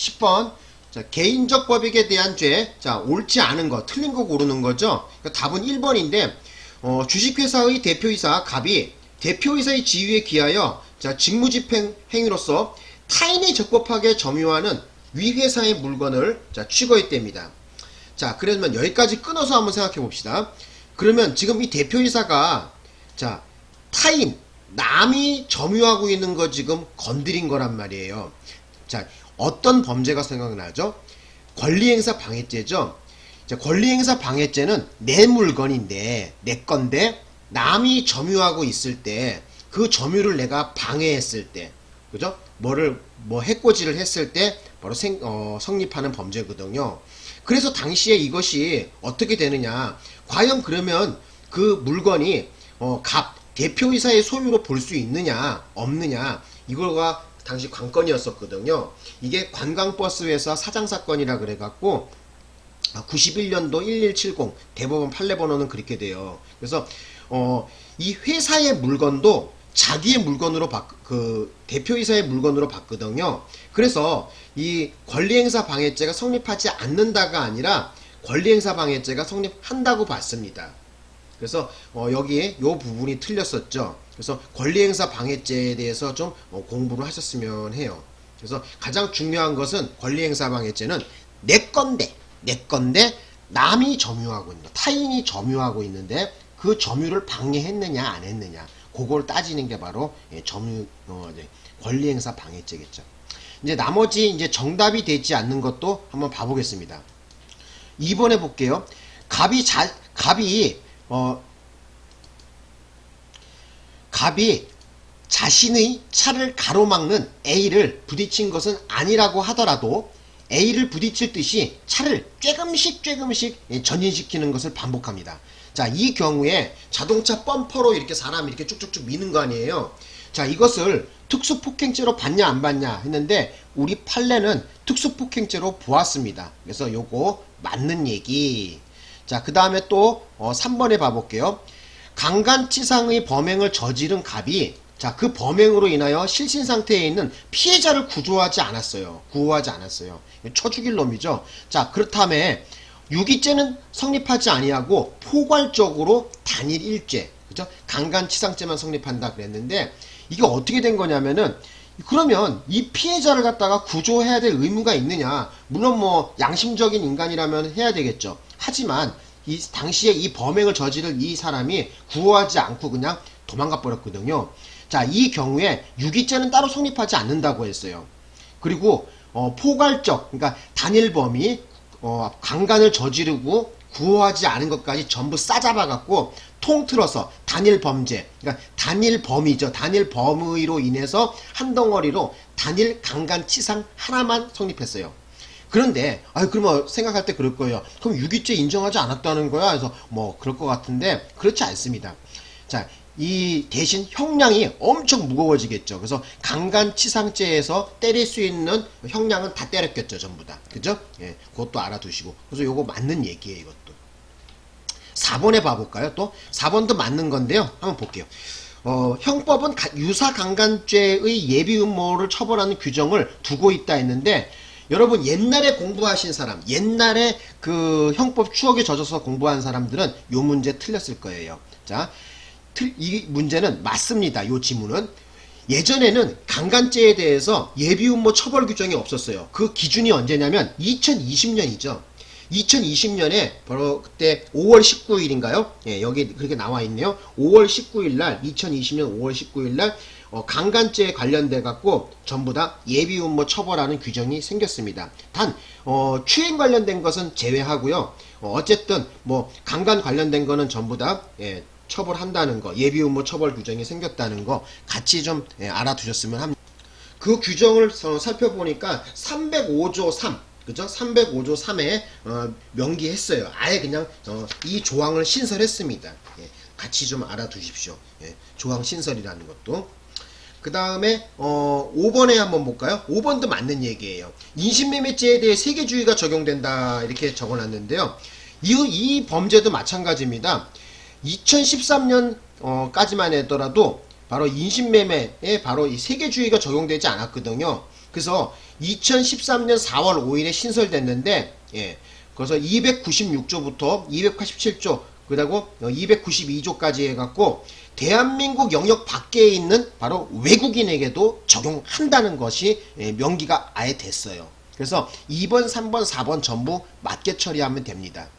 10번 자, 개인적 법익에 대한 죄, 자, 옳지 않은 거, 틀린 거 고르는 거죠. 그러니까 답은 1번인데, 어, 주식회사의 대표이사 갑이 대표이사의 지위에 기하여, 자, 직무집행 행위로서 타인이 적법하게 점유하는 위 회사의 물건을, 자, 취거했답니다. 자, 그러면 여기까지 끊어서 한번 생각해 봅시다. 그러면 지금 이 대표이사가, 자, 타인, 남이 점유하고 있는 거 지금 건드린 거란 말이에요. 자, 어떤 범죄가 생각나죠? 권리행사 방해죄죠. 자, 권리행사 방해죄는 내 물건인데, 내 건데, 남이 점유하고 있을 때, 그 점유를 내가 방해했을 때, 그죠? 뭐를, 뭐, 해코지를 했을 때, 바로 생, 어, 성립하는 범죄거든요. 그래서 당시에 이것이 어떻게 되느냐. 과연 그러면 그 물건이, 어, 갑, 대표이사의 소유로 볼 수 있느냐, 없느냐, 이거가 당시 관건이었었거든요. 이게 관광버스 회사 사장 사건이라 그래갖고 91년도 1170 대법원 판례 번호는 그렇게 돼요. 그래서 어, 이 회사의 물건도 자기의 물건으로 바, 그 대표이사의 물건으로 봤거든요. 그래서 이 권리행사 방해죄가 성립하지 않는다가 아니라 권리행사 방해죄가 성립한다고 봤습니다. 그래서 어, 여기에 요 부분이 틀렸었죠. 그래서 권리행사 방해죄에 대해서 좀 어, 공부를 하셨으면 해요. 그래서 가장 중요한 것은 권리행사 방해죄는 내 건데 내 건데 남이 점유하고 있는 타인이 점유하고 있는데 그 점유를 방해했느냐 안 했느냐 그걸 따지는 게 바로 예, 점유 어, 네, 권리행사 방해죄겠죠. 이제 나머지 이제 정답이 되지 않는 것도 한번 봐보겠습니다. 2번에 볼게요. 갑이 자 갑이 어 갑이 자신의 차를 가로막는 A를 부딪힌 것은 아니라고 하더라도 A를 부딪힐 듯이 차를 쬐금씩 쬐금씩 전진시키는 것을 반복합니다. 자, 이 경우에 자동차 범퍼로 이렇게 사람 이렇게 쭉쭉쭉 미는 거 아니에요. 자, 이것을 특수폭행죄로 봤냐 안 봤냐 했는데 우리 판례는 특수폭행죄로 보았습니다. 그래서 요거 맞는 얘기. 자, 그 다음에 또 어, 3번에 봐볼게요. 강간치상의 범행을 저지른 갑이 자, 그 범행으로 인하여 실신 상태에 있는 피해자를 구조하지 않았어요. 구호하지 않았어요. 쳐 죽일 놈이죠. 자, 그렇다면 유기죄는 성립하지 아니하고 포괄적으로 단일 일죄, 그죠? 강간치상죄만 성립한다 그랬는데 이게 어떻게 된 거냐면은 그러면 이 피해자를 갖다가 구조해야 될 의무가 있느냐? 물론 뭐 양심적인 인간이라면 해야 되겠죠. 하지만 이 당시에 이 범행을 저지를 이 사람이 구호하지 않고 그냥 도망가 버렸거든요. 자, 이 경우에 유기죄는 따로 성립하지 않는다고 했어요. 그리고 어, 포괄적, 그러니까 단일범이 어, 강간을 저지르고 구호하지 않은 것까지 전부 싸잡아 갖고 통틀어서 단일 범죄, 그러니까 단일 범이죠. 단일 범의로 인해서 한 덩어리로 단일 강간 치상 하나만 성립했어요. 그런데 아 그러면 생각할 때 그럴 거예요. 그럼 유기죄 인정하지 않았다는 거야. 그래서 뭐 그럴 것 같은데 그렇지 않습니다. 자, 이 대신 형량이 엄청 무거워지겠죠. 그래서 강간치상죄에서 때릴 수 있는 형량은 다 때렸겠죠, 전부 다. 그죠? 예, 그것도 알아두시고. 그래서 요거 맞는 얘기예요, 이것도. 4번에 봐볼까요? 또 4번도 맞는 건데요. 한번 볼게요. 어, 형법은 유사 강간죄의 예비 음모를 처벌하는 규정을 두고 있다 했는데 여러분 옛날에 공부하신 사람, 옛날에 그 형법 추억에 젖어서 공부한 사람들은 요 문제 틀렸을 거예요. 자, 이 문제는 맞습니다. 요 지문은. 예전에는 강간죄에 대해서 예비음모 처벌 규정이 없었어요. 그 기준이 언제냐면 2020년이죠. 2020년에 바로 그때 5월 19일인가요? 예, 여기 그렇게 나와 있네요. 5월 19일 날 2020년 5월 19일 날 어, 강간죄에 관련돼 갖고 전부 다 예비음모 처벌하는 규정이 생겼습니다. 단 어, 추행 관련된 것은 제외하고요. 어, 쨌든뭐 강간 관련된 거는 전부 다 예, 처벌한다는 거, 예비음모 처벌 규정이 생겼다는 거 같이 좀 예, 알아두셨으면 합니다. 그 규정을 어, 살펴보니까 305조 3 그죠? 305조 3에 어, 명기했어요. 아예 그냥 어, 이 조항을 신설했습니다. 예, 같이 좀 알아두십시오. 예, 조항 신설이라는 것도. 그 다음에 어, 5번에 한번 볼까요? 5번도 맞는 얘기예요. 인신매매죄에 대해 세계주의가 적용된다 이렇게 적어놨는데요. 이, 이 범죄도 마찬가지입니다. 2013년까지만 어, 해더라도 바로 인신매매에 바로 이 세계주의가 적용되지 않았거든요. 그래서 2013년 4월 5일에 신설됐는데 예. 그래서 296조부터 287조 그리고 292조까지 해갖고 대한민국 영역 밖에 있는 바로 외국인에게도 적용한다는 것이 예, 명기가 아예 됐어요. 그래서 2번, 3번, 4번 전부 맞게 처리하면 됩니다.